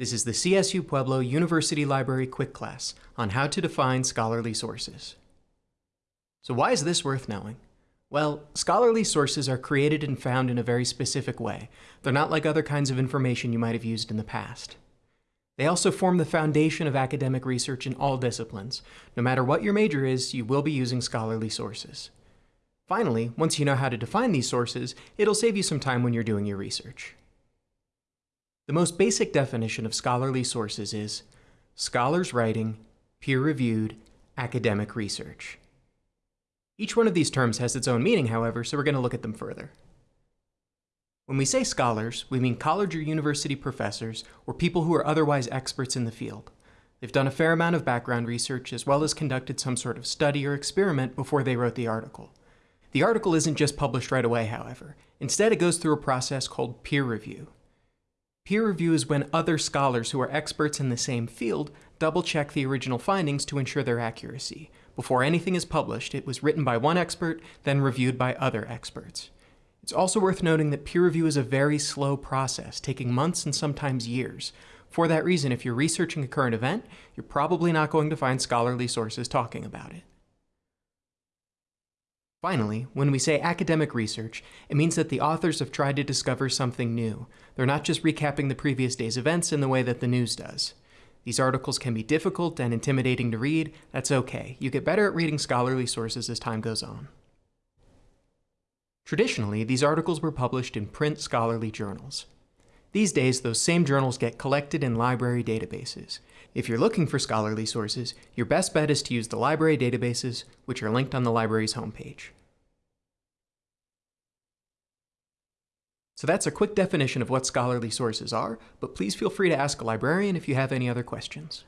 This is the CSU Pueblo University Library Quick Class on how to define scholarly sources. So why is this worth knowing? Well, scholarly sources are created and found in a very specific way. They're not like other kinds of information you might have used in the past. They also form the foundation of academic research in all disciplines. No matter what your major is, you will be using scholarly sources. Finally, once you know how to define these sources, it'll save you some time when you're doing your research. The most basic definition of scholarly sources is scholars writing, peer-reviewed, academic research. Each one of these terms has its own meaning, however, so we're going to look at them further. When we say scholars, we mean college or university professors or people who are otherwise experts in the field. They've done a fair amount of background research as well as conducted some sort of study or experiment before they wrote the article. The article isn't just published right away, however. Instead, it goes through a process called peer review. Peer review is when other scholars who are experts in the same field double check the original findings to ensure their accuracy. Before anything is published, it was written by one expert, then reviewed by other experts. It's also worth noting that peer review is a very slow process, taking months and sometimes years. For that reason, if you're researching a current event, you're probably not going to find scholarly sources talking about it. Finally, when we say academic research, it means that the authors have tried to discover something new. They're not just recapping the previous day's events in the way that the news does. These articles can be difficult and intimidating to read. That's okay. You get better at reading scholarly sources as time goes on. Traditionally, these articles were published in print scholarly journals. These days, those same journals get collected in library databases. If you're looking for scholarly sources, your best bet is to use the library databases, which are linked on the library's homepage. So that's a quick definition of what scholarly sources are, but please feel free to ask a librarian if you have any other questions.